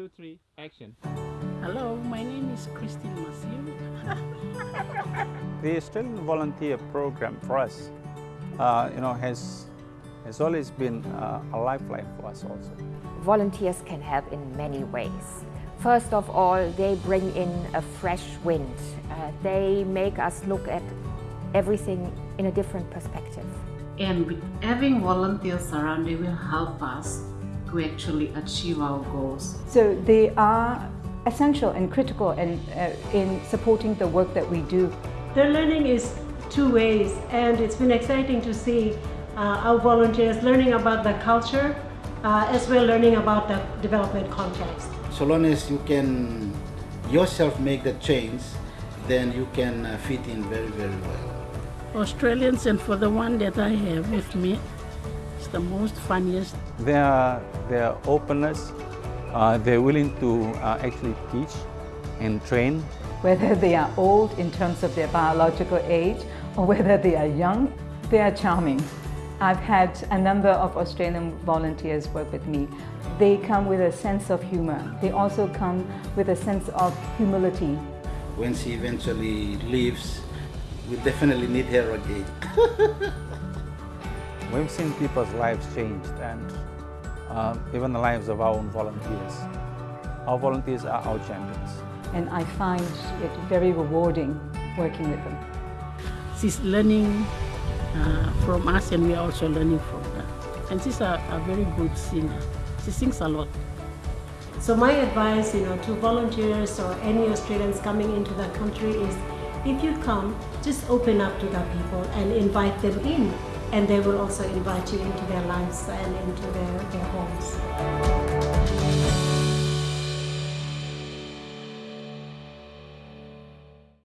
two, three, action. Hello, my name is Christine Masiu. The Australian volunteer program for us, uh, you know, has has always been uh, a lifeline for us also. Volunteers can help in many ways. First of all, they bring in a fresh wind. Uh, they make us look at everything in a different perspective. And with having volunteers around, they will help us to actually achieve our goals. So they are essential and critical in, uh, in supporting the work that we do. The learning is two ways and it's been exciting to see uh, our volunteers learning about the culture uh, as well learning about the development context. So long as you can yourself make the change, then you can uh, fit in very, very well. Australians and for the one that I have with me, it's the most funniest. Their, their openness, uh, they're willing to uh, actually teach and train. Whether they are old in terms of their biological age or whether they are young, they are charming. I've had a number of Australian volunteers work with me. They come with a sense of humor. They also come with a sense of humility. When she eventually leaves, we definitely need her again. We've seen people's lives changed and uh, even the lives of our own volunteers. Our volunteers are our champions. And I find it very rewarding working with them. She's learning uh, from us and we are also learning from her. And she's a, a very good singer. She sings a lot. So my advice you know, to volunteers or any Australians coming into the country is if you come, just open up to the people and invite them in and they will also invite you into their lives and into their, their.